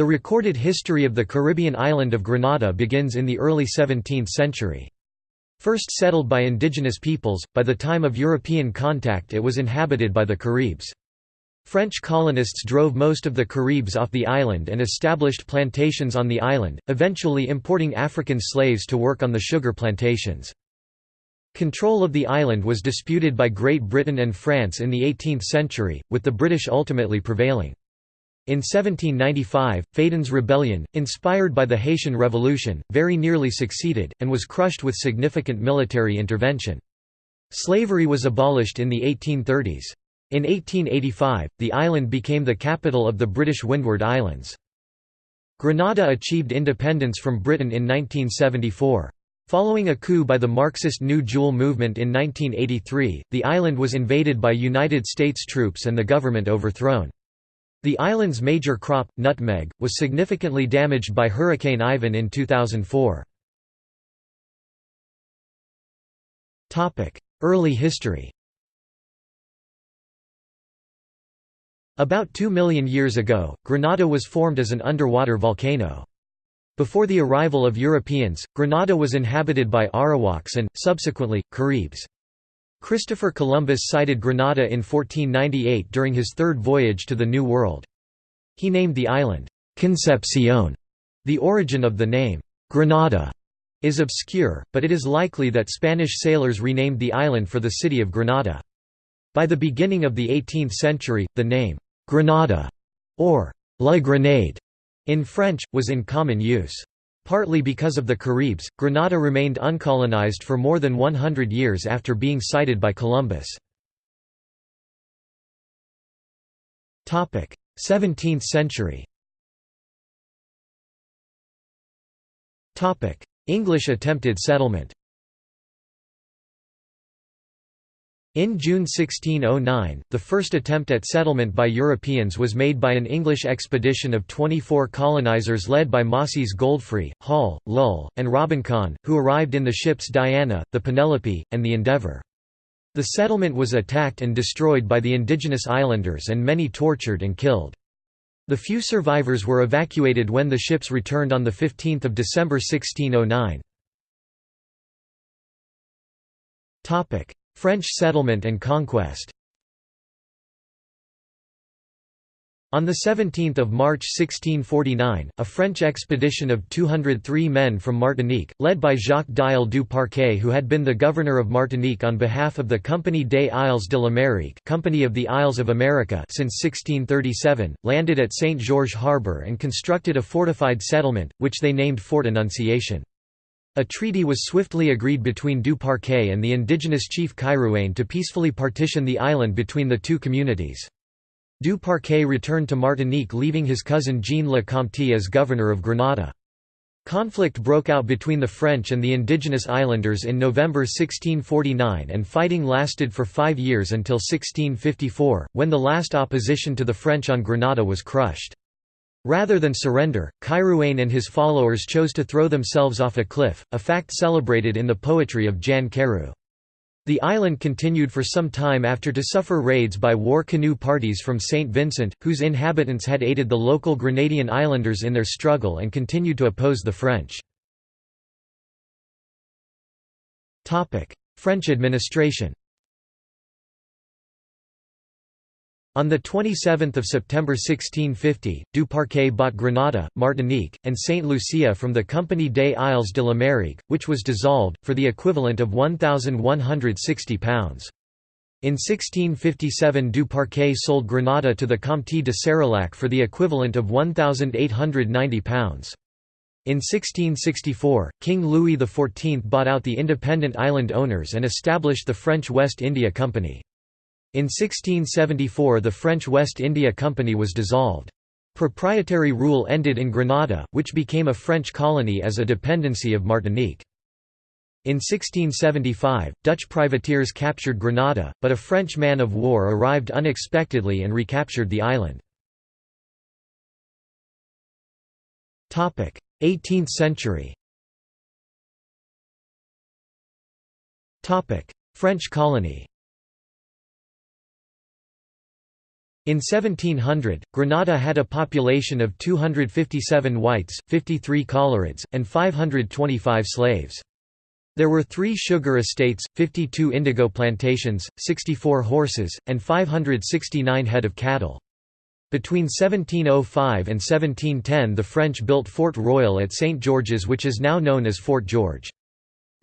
The recorded history of the Caribbean island of Grenada begins in the early 17th century. First settled by indigenous peoples, by the time of European contact it was inhabited by the Caribs. French colonists drove most of the Caribs off the island and established plantations on the island, eventually importing African slaves to work on the sugar plantations. Control of the island was disputed by Great Britain and France in the 18th century, with the British ultimately prevailing. In 1795, Fedon's rebellion, inspired by the Haitian Revolution, very nearly succeeded, and was crushed with significant military intervention. Slavery was abolished in the 1830s. In 1885, the island became the capital of the British Windward Islands. Grenada achieved independence from Britain in 1974. Following a coup by the Marxist New Jewel movement in 1983, the island was invaded by United States troops and the government overthrown. The island's major crop, nutmeg, was significantly damaged by Hurricane Ivan in 2004. Early history About 2 million years ago, Granada was formed as an underwater volcano. Before the arrival of Europeans, Granada was inhabited by Arawaks and, subsequently, Caribs. Christopher Columbus sighted Grenada in 1498 during his third voyage to the New World. He named the island, Concepcion. The origin of the name, Granada, is obscure, but it is likely that Spanish sailors renamed the island for the city of Granada. By the beginning of the 18th century, the name, Granada, or La Grenade, in French, was in common use. Partly because of the Caribs, Grenada remained uncolonized for more than 100 years after being sighted by Columbus. 17th century English attempted settlement In June 1609, the first attempt at settlement by Europeans was made by an English expedition of 24 colonizers led by Mossy's Godfrey, Hall, Lull, and Robinson, who arrived in the ships Diana, the Penelope, and the Endeavour. The settlement was attacked and destroyed by the indigenous islanders and many tortured and killed. The few survivors were evacuated when the ships returned on 15 December 1609. French settlement and conquest On 17 March 1649, a French expedition of 203 men from Martinique, led by Jacques Diel du Parquet who had been the governor of Martinique on behalf of the Compagnie des Isles de l'Amérique Company of the Isles of America since 1637, landed at St. Georges Harbour and constructed a fortified settlement, which they named Fort Annunciation. A treaty was swiftly agreed between Du Parquet and the indigenous chief Kairouane to peacefully partition the island between the two communities. Du Parquet returned to Martinique leaving his cousin Jean Le Comte as governor of Grenada. Conflict broke out between the French and the indigenous islanders in November 1649 and fighting lasted for five years until 1654, when the last opposition to the French on Grenada was crushed. Rather than surrender, Kairouane and his followers chose to throw themselves off a cliff, a fact celebrated in the poetry of Jan Carew. The island continued for some time after to suffer raids by war canoe parties from St. Vincent, whose inhabitants had aided the local Grenadian islanders in their struggle and continued to oppose the French. French administration On 27 September 1650, Du Parquet bought Grenada, Martinique, and Saint Lucia from the Compagnie des Isles de l'Amérique, which was dissolved, for the equivalent of £1,160. In 1657 Du Parquet sold Grenada to the Comte de Serillac for the equivalent of £1,890. In 1664, King Louis XIV bought out the independent island owners and established the French West India Company. In 1674 the French West India Company was dissolved. Proprietary rule ended in Grenada, which became a French colony as a dependency of Martinique. In 1675, Dutch privateers captured Grenada, but a French man of war arrived unexpectedly and recaptured the island. 18th century French colony In 1700, Granada had a population of 257 whites, 53 colorids, and 525 slaves. There were three sugar estates, 52 indigo plantations, 64 horses, and 569 head of cattle. Between 1705 and 1710 the French built Fort Royal at St. George's which is now known as Fort George.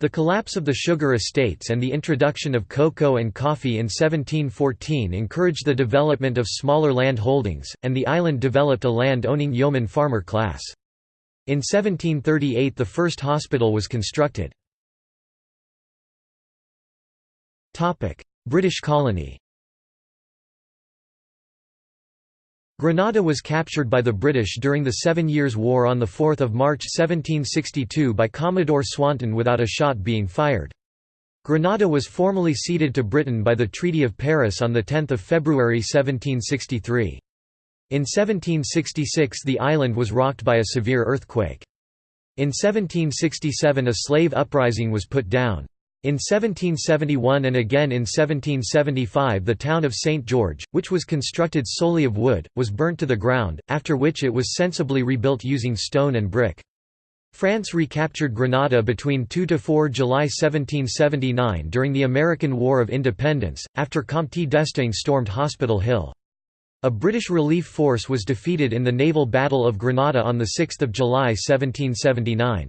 The collapse of the sugar estates and the introduction of cocoa and coffee in 1714 encouraged the development of smaller land holdings, and the island developed a land-owning yeoman farmer class. In 1738 the first hospital was constructed. British colony Grenada was captured by the British during the Seven Years' War on 4 March 1762 by Commodore Swanton without a shot being fired. Granada was formally ceded to Britain by the Treaty of Paris on 10 February 1763. In 1766 the island was rocked by a severe earthquake. In 1767 a slave uprising was put down. In 1771 and again in 1775 the town of St. George, which was constructed solely of wood, was burnt to the ground, after which it was sensibly rebuilt using stone and brick. France recaptured Granada between 2 to 4 July 1779 during the American War of Independence, after Comte d'Estaing stormed Hospital Hill. A British relief force was defeated in the naval Battle of Granada on 6 July 1779.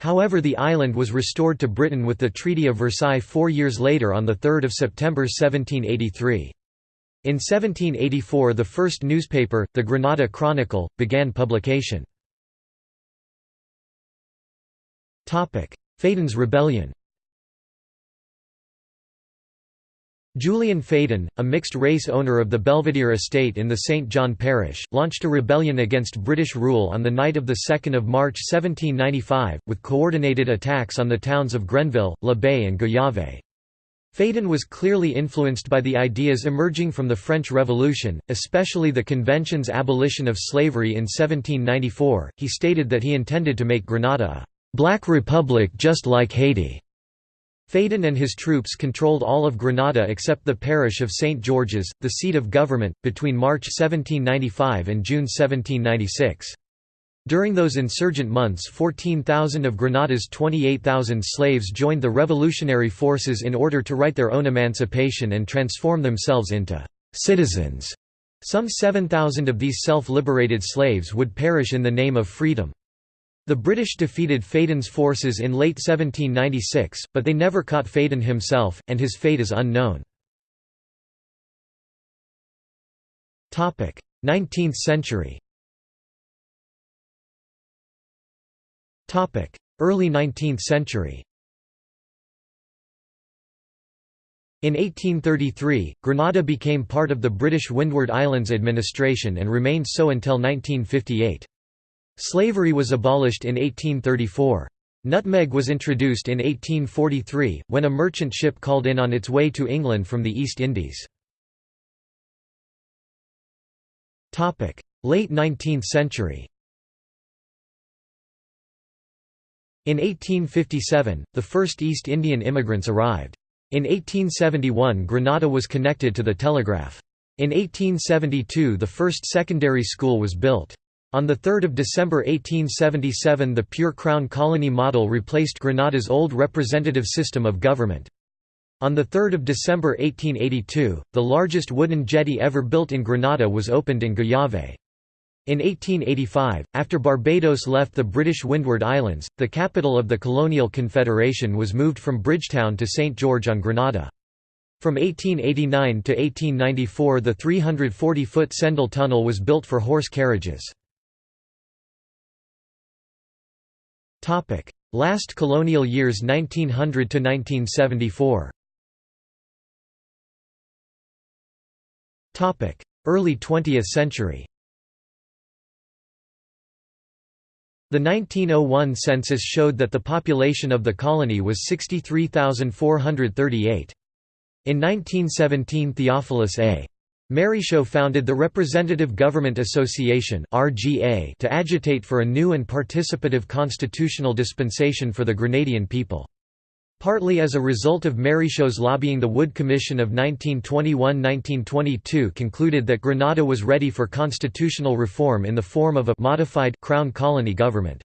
However the island was restored to Britain with the Treaty of Versailles four years later on 3 September 1783. In 1784 the first newspaper, the Granada Chronicle, began publication. Fedon's Rebellion Julian Fedon, a mixed-race owner of the Belvedere estate in the St. John parish, launched a rebellion against British rule on the night of 2 March 1795, with coordinated attacks on the towns of Grenville, La Baye and Gouyave. Fedon was clearly influenced by the ideas emerging from the French Revolution, especially the Convention's abolition of slavery in 1794. He stated that he intended to make Grenada a black republic just like Haiti. Fedon and his troops controlled all of Granada except the parish of St. George's, the seat of government, between March 1795 and June 1796. During those insurgent months 14,000 of Granada's 28,000 slaves joined the revolutionary forces in order to write their own emancipation and transform themselves into «citizens». Some 7,000 of these self-liberated slaves would perish in the name of freedom. The British defeated Fedon's forces in late 1796, but they never caught Fedon himself, and his fate is unknown. 19th century Early 19th century In 1833, Grenada became part of the British Windward Islands Administration and remained so until 1958. Slavery was abolished in 1834. Nutmeg was introduced in 1843, when a merchant ship called in on its way to England from the East Indies. Late 19th century In 1857, the first East Indian immigrants arrived. In 1871 Grenada was connected to the telegraph. In 1872 the first secondary school was built. On 3 December 1877 the pure crown colony model replaced Granada's old representative system of government. On 3 December 1882, the largest wooden jetty ever built in Granada was opened in Gouyave. In 1885, after Barbados left the British Windward Islands, the capital of the colonial confederation was moved from Bridgetown to St. George on Grenada. From 1889 to 1894 the 340-foot Sendal Tunnel was built for horse carriages. Last colonial years 1900 to 1974. Topic: Early 20th century. The 1901 census showed that the population of the colony was 63,438. In 1917 Theophilus A. Marryshow founded the Representative Government Association to agitate for a new and participative constitutional dispensation for the Grenadian people. Partly as a result of Marryshow's lobbying the Wood Commission of 1921–1922 concluded that Grenada was ready for constitutional reform in the form of a «modified» crown colony government.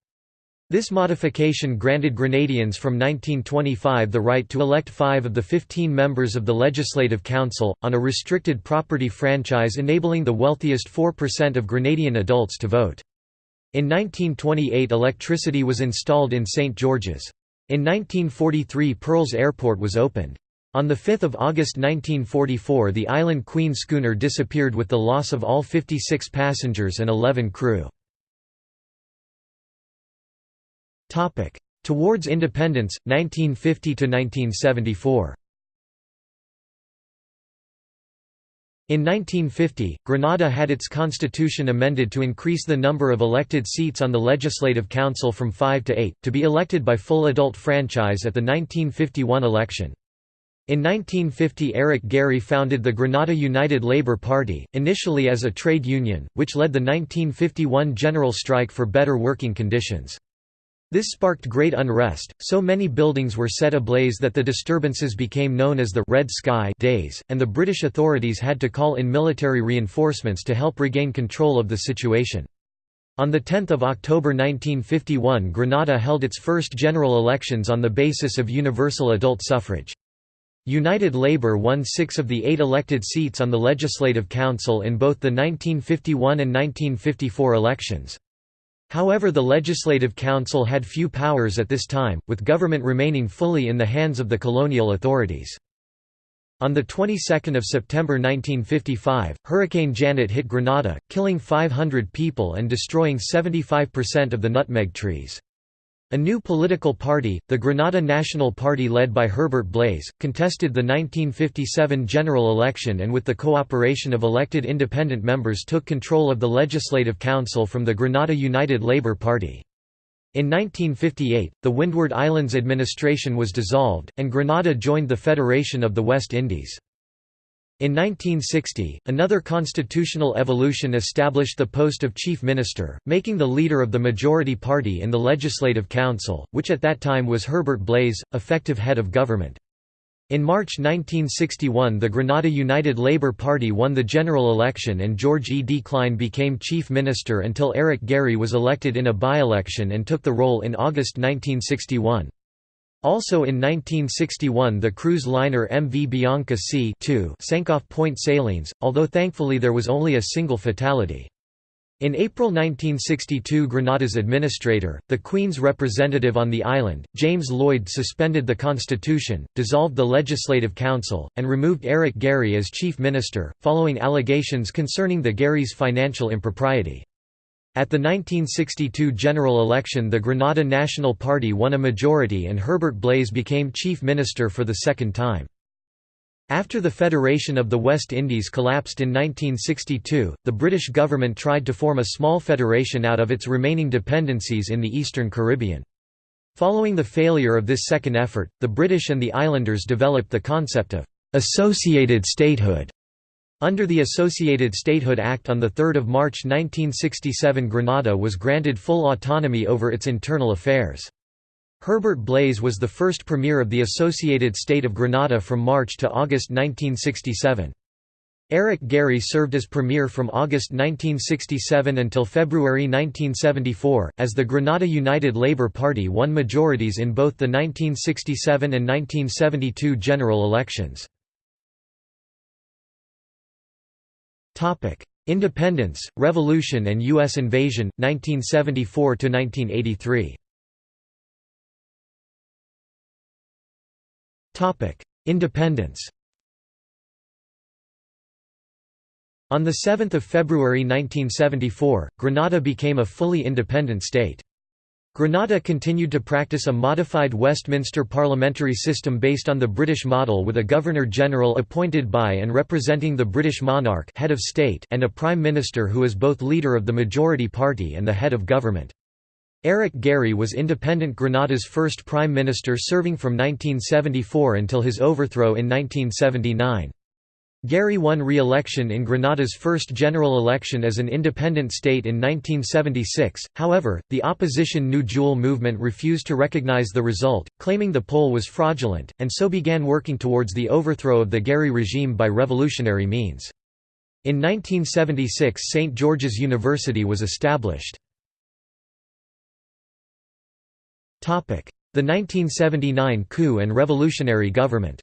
This modification granted Grenadians from 1925 the right to elect five of the 15 members of the Legislative Council, on a restricted property franchise enabling the wealthiest 4% of Grenadian adults to vote. In 1928 electricity was installed in St. George's. In 1943 Pearls Airport was opened. On 5 August 1944 the Island Queen schooner disappeared with the loss of all 56 passengers and 11 crew. Towards independence, 1950–1974 In 1950, Grenada had its constitution amended to increase the number of elected seats on the Legislative Council from five to eight, to be elected by full adult franchise at the 1951 election. In 1950 Eric Gairy founded the Grenada United Labour Party, initially as a trade union, which led the 1951 general strike for better working conditions. This sparked great unrest, so many buildings were set ablaze that the disturbances became known as the «Red Sky» days, and the British authorities had to call in military reinforcements to help regain control of the situation. On 10 October 1951 Grenada held its first general elections on the basis of universal adult suffrage. United Labour won six of the eight elected seats on the Legislative Council in both the 1951 and 1954 elections. However the Legislative Council had few powers at this time, with government remaining fully in the hands of the colonial authorities. On the 22nd of September 1955, Hurricane Janet hit Grenada, killing 500 people and destroying 75% of the nutmeg trees. A new political party, the Grenada National Party led by Herbert Blaize, contested the 1957 general election and with the cooperation of elected independent members took control of the Legislative Council from the Grenada United Labour Party. In 1958, the Windward Islands administration was dissolved, and Grenada joined the Federation of the West Indies. In 1960, another constitutional evolution established the post of chief minister, making the leader of the majority party in the Legislative Council, which at that time was Herbert Blaize, effective head of government. In March 1961 the Grenada United Labour Party won the general election and George E. D. Clyne became chief minister until Eric Gairy was elected in a by-election and took the role in August 1961. Also in 1961 the cruise liner MV Bianca C sank off Point Salines, although thankfully there was only a single fatality. In April 1962 Grenada's administrator, the Queen's representative on the island, James Lloyd suspended the constitution, dissolved the Legislative Council, and removed Eric Gairy as chief minister, following allegations concerning the Gairy's financial impropriety. At the 1962 general election the Grenada National Party won a majority and Herbert Blaize became chief minister for the second time. After the Federation of the West Indies collapsed in 1962, the British government tried to form a small federation out of its remaining dependencies in the Eastern Caribbean. Following the failure of this second effort, the British and the islanders developed the concept of «associated statehood» Under the Associated Statehood Act on 3 March 1967 Grenada was granted full autonomy over its internal affairs. Herbert Blaize was the first premier of the Associated State of Grenada from March to August 1967. Eric Gairy served as premier from August 1967 until February 1974, as the Grenada United Labour Party won majorities in both the 1967 and 1972 general elections. Independence, Revolution and U.S. invasion, 1974–1983 Topic: Independence On 7 February 1974, Grenada became a fully independent state. Grenada continued to practice a modified Westminster parliamentary system based on the British model with a Governor-General appointed by and representing the British monarch head of state and a Prime Minister who is both leader of the majority party and the head of government. Eric Gairy was independent Grenada's first Prime Minister serving from 1974 until his overthrow in 1979. Gairy won re-election in Grenada's first general election as an independent state in 1976, however, the opposition New Jewel movement refused to recognize the result, claiming the poll was fraudulent, and so began working towards the overthrow of the Gairy regime by revolutionary means. In 1976 St. George's University was established. The 1979 coup and revolutionary government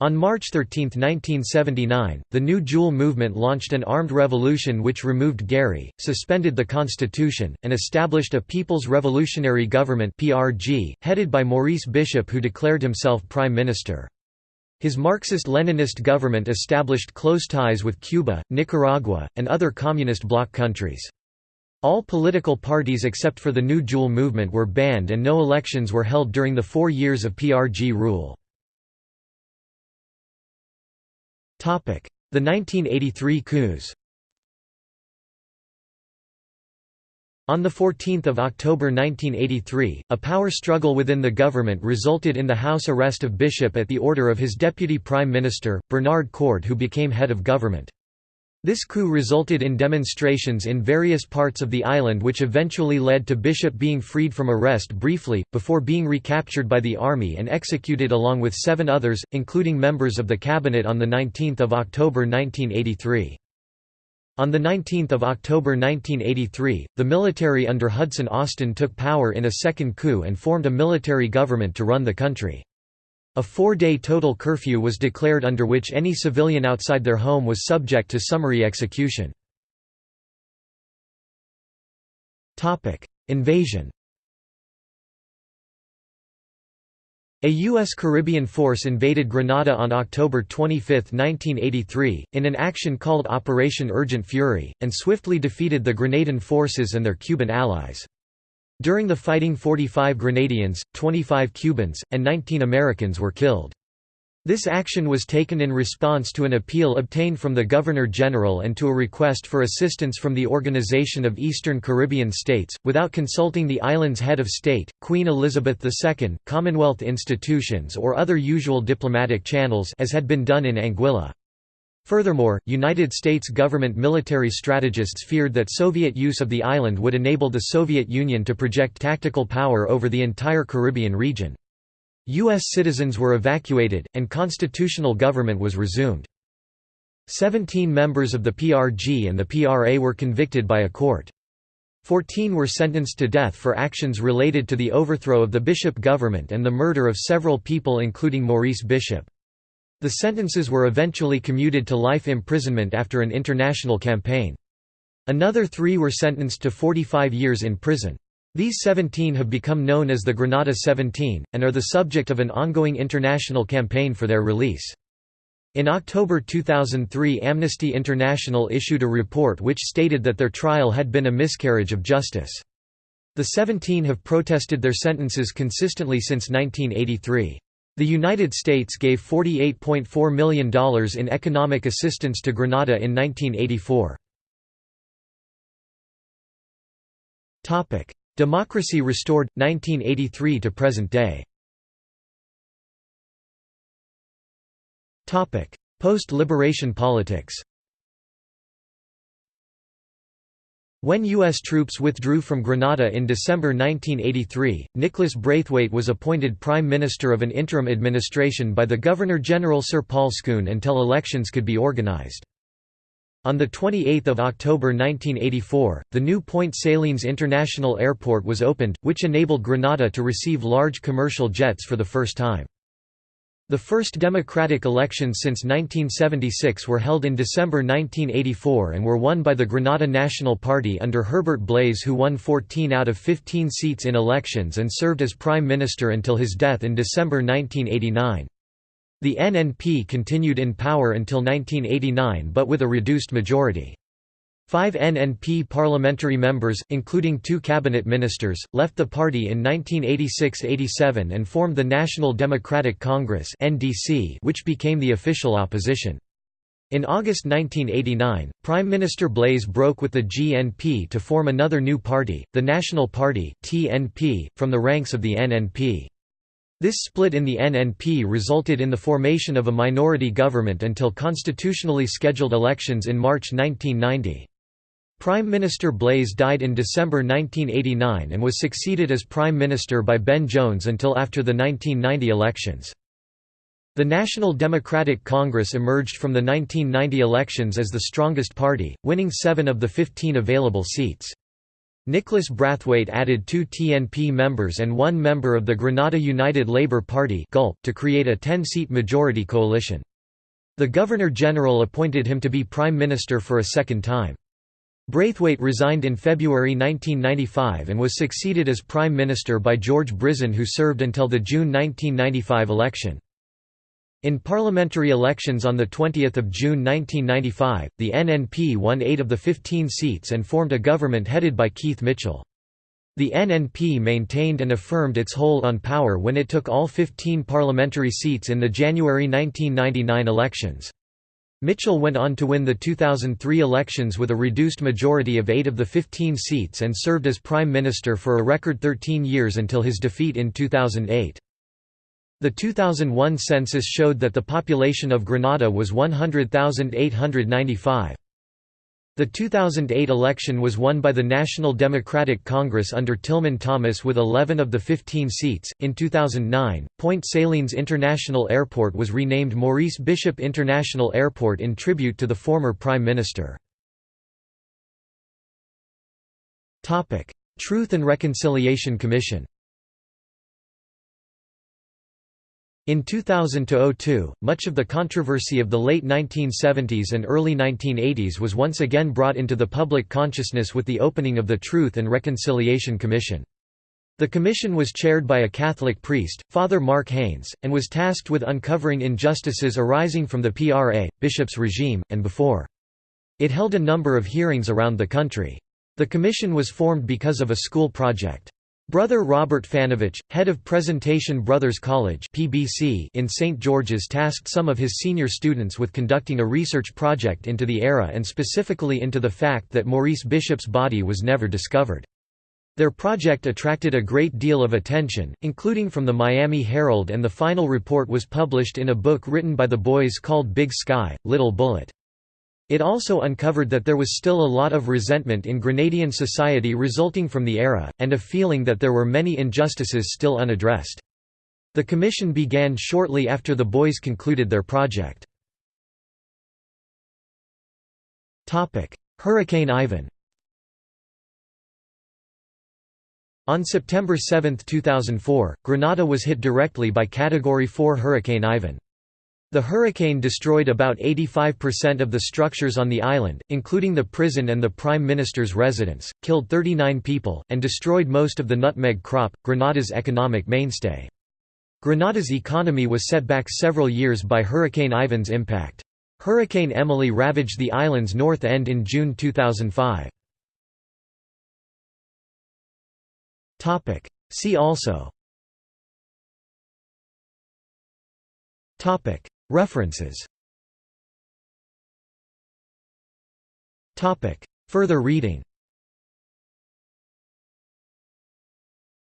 On March 13, 1979, the New Jewel movement launched an armed revolution which removed Gairy, suspended the constitution, and established a People's Revolutionary Government (PRG) headed by Maurice Bishop who declared himself prime minister. His Marxist-Leninist government established close ties with Cuba, Nicaragua, and other communist bloc countries. All political parties except for the New Jewel movement were banned and no elections were held during the four years of PRG rule. The 1983 coups On 14 October 1983, a power struggle within the government resulted in the House arrest of Bishop at the order of his deputy prime minister, Bernard Coard who became head of government. This coup resulted in demonstrations in various parts of the island which eventually led to Bishop being freed from arrest briefly, before being recaptured by the army and executed along with seven others, including members of the cabinet on 19 October 1983. On 19 October 1983, the military under Hudson Austin took power in a second coup and formed a military government to run the country. A four-day total curfew was declared under which any civilian outside their home was subject to summary execution. Invasion A U.S. Caribbean force invaded Grenada on October 25, 1983, in an action called Operation Urgent Fury, and swiftly defeated the Grenadan forces and their Cuban allies. During the fighting 45 Grenadians, 25 Cubans, and 19 Americans were killed. This action was taken in response to an appeal obtained from the Governor-General and to a request for assistance from the Organization of Eastern Caribbean States, without consulting the island's head of state, Queen Elizabeth II, Commonwealth institutions or other usual diplomatic channels as had been done in Anguilla. Furthermore, United States government military strategists feared that Soviet use of the island would enable the Soviet Union to project tactical power over the entire Caribbean region. U.S. citizens were evacuated, and constitutional government was resumed. Seventeen members of the PRG and the PRA were convicted by a court. Fourteen were sentenced to death for actions related to the overthrow of the Bishop government and the murder of several people including Maurice Bishop. The sentences were eventually commuted to life imprisonment after an international campaign. Another three were sentenced to 45 years in prison. These 17 have become known as the Granada 17, and are the subject of an ongoing international campaign for their release. In October 2003 Amnesty International issued a report which stated that their trial had been a miscarriage of justice. The 17 have protested their sentences consistently since 1983. The United States gave $48.4 million in economic assistance to Grenada in 1984. Democracy restored, 1983 to present day. Post-liberation politics When U.S. troops withdrew from Grenada in December 1983, Nicholas Brathwaite was appointed Prime Minister of an interim administration by the Governor-General Sir Paul Scoon until elections could be organized. On 28 October 1984, the new Point Salines International Airport was opened, which enabled Grenada to receive large commercial jets for the first time. The first democratic elections since 1976 were held in December 1984 and were won by the Grenada National Party under Herbert Blaize who won 14 out of 15 seats in elections and served as prime minister until his death in December 1989. The NNP continued in power until 1989 but with a reduced majority. Five NNP parliamentary members, including two cabinet ministers, left the party in 1986–87 and formed the National Democratic Congress which became the official opposition. In August 1989, Prime Minister Blaize broke with the GNP to form another new party, the National Party TNP, from the ranks of the NNP. This split in the NNP resulted in the formation of a minority government until constitutionally scheduled elections in March 1990. Prime Minister Blaize died in December 1989 and was succeeded as Prime Minister by Ben Jones until after the 1990 elections. The National Democratic Congress emerged from the 1990 elections as the strongest party, winning seven of the 15 available seats. Nicholas Brathwaite added two TNP members and one member of the Grenada United Labour Party to create a 10-seat majority coalition. The Governor-General appointed him to be Prime Minister for a second time. Brathwaite resigned in February 1995 and was succeeded as Prime Minister by George Brizan who served until the June 1995 election. In parliamentary elections on 20 June 1995, the NNP won eight of the 15 seats and formed a government headed by Keith Mitchell. The NNP maintained and affirmed its hold on power when it took all 15 parliamentary seats in the January 1999 elections. Mitchell went on to win the 2003 elections with a reduced majority of eight of the 15 seats and served as Prime Minister for a record 13 years until his defeat in 2008. The 2001 census showed that the population of Grenada was 100,895. The 2008 election was won by the National Democratic Congress under Tillman Thomas with 11 of the 15 seats. In 2009, Point Salines International Airport was renamed Maurice Bishop International Airport in tribute to the former Prime Minister. Truth and Reconciliation Commission In 2000–02, much of the controversy of the late 1970s and early 1980s was once again brought into the public consciousness with the opening of the Truth and Reconciliation Commission. The commission was chaired by a Catholic priest, Father Mark Haynes, and was tasked with uncovering injustices arising from the PRA, bishop's regime, and before. It held a number of hearings around the country. The commission was formed because of a school project. Brother Robert Fanovich, head of Presentation Brothers College (PBC) in St George's tasked some of his senior students with conducting a research project into the era and specifically into the fact that Maurice Bishop's body was never discovered. Their project attracted a great deal of attention, including from the Miami Herald and the final report was published in a book written by the boys called Big Sky, Little Bullet. It also uncovered that there was still a lot of resentment in Grenadian society resulting from the era, and a feeling that there were many injustices still unaddressed. The commission began shortly after the boys concluded their project. Hurricane Ivan On September 7, 2004, Grenada was hit directly by Category 4 Hurricane Ivan. The hurricane destroyed about 85% of the structures on the island, including the prison and the Prime Minister's residence, killed 39 people, and destroyed most of the nutmeg crop, Grenada's economic mainstay. Grenada's economy was set back several years by Hurricane Ivan's impact. Hurricane Emily ravaged the island's north end in June 2005. See also References Further reading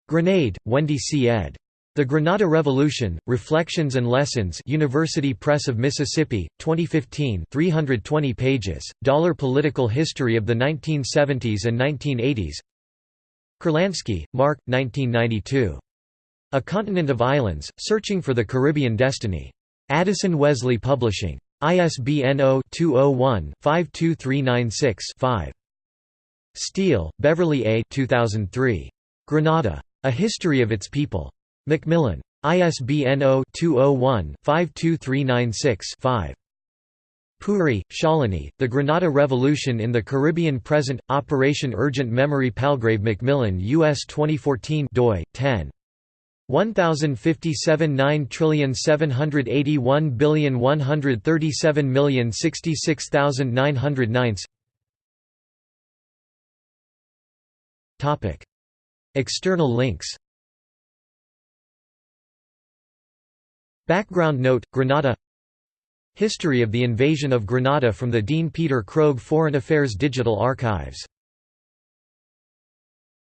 Grenade, Wendy C. ed. The Grenada Revolution, Reflections and Lessons University Press of Mississippi, 2015 320 pages, Dollar Political History of the 1970s and 1980s Kurlansky, Mark, 1992. A Continent of Islands, Searching for the Caribbean Destiny. Addison Wesley Publishing. ISBN 0-201-52396-5. Steele, Beverly A. 2003. Grenada. A History of Its People. Macmillan. ISBN 0-201-52396-5. Puri, Shalini, The Granada Revolution in the Caribbean Present, Operation Urgent Memory Palgrave Macmillan U.S. 2014 doi, 10. 1057 9781137066909 Topic. External links. Background note Grenada History of the invasion of Grenada from the Dean Peter Krogh Foreign Affairs Digital Archives